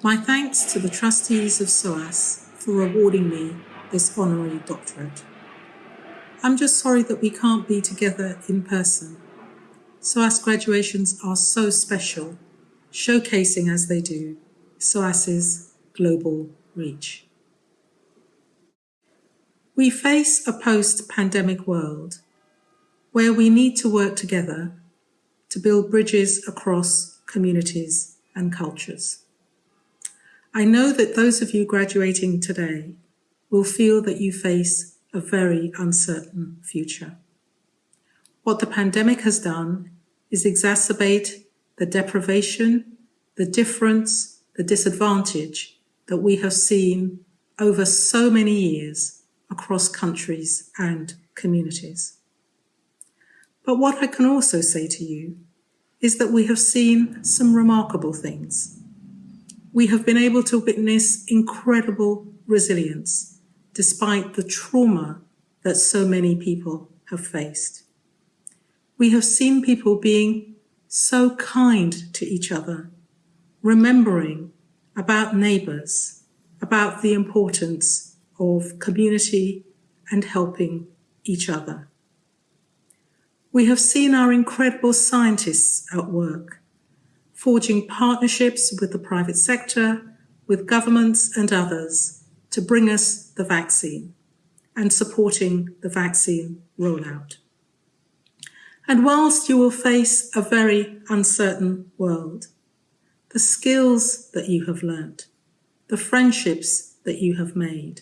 My thanks to the trustees of SOAS for awarding me this honorary doctorate. I'm just sorry that we can't be together in person. SOAS graduations are so special, showcasing as they do SOAS's global reach. We face a post-pandemic world where we need to work together to build bridges across communities and cultures. I know that those of you graduating today will feel that you face a very uncertain future. What the pandemic has done is exacerbate the deprivation, the difference, the disadvantage that we have seen over so many years across countries and communities. But what I can also say to you is that we have seen some remarkable things. We have been able to witness incredible resilience despite the trauma that so many people have faced. We have seen people being so kind to each other, remembering about neighbours, about the importance of community and helping each other. We have seen our incredible scientists at work, forging partnerships with the private sector, with governments and others to bring us the vaccine and supporting the vaccine rollout. And whilst you will face a very uncertain world, the skills that you have learnt, the friendships that you have made,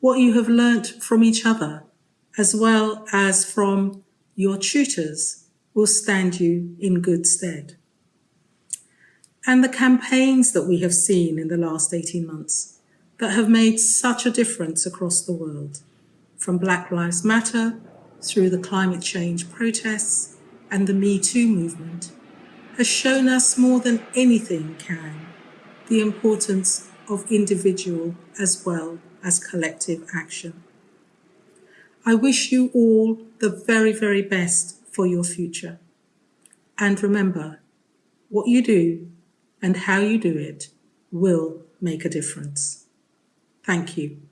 what you have learnt from each other, as well as from your tutors will stand you in good stead. And the campaigns that we have seen in the last 18 months that have made such a difference across the world, from Black Lives Matter through the climate change protests and the Me Too movement, has shown us more than anything can the importance of individual as well as collective action. I wish you all the very, very best for your future. And remember, what you do and how you do it will make a difference. Thank you.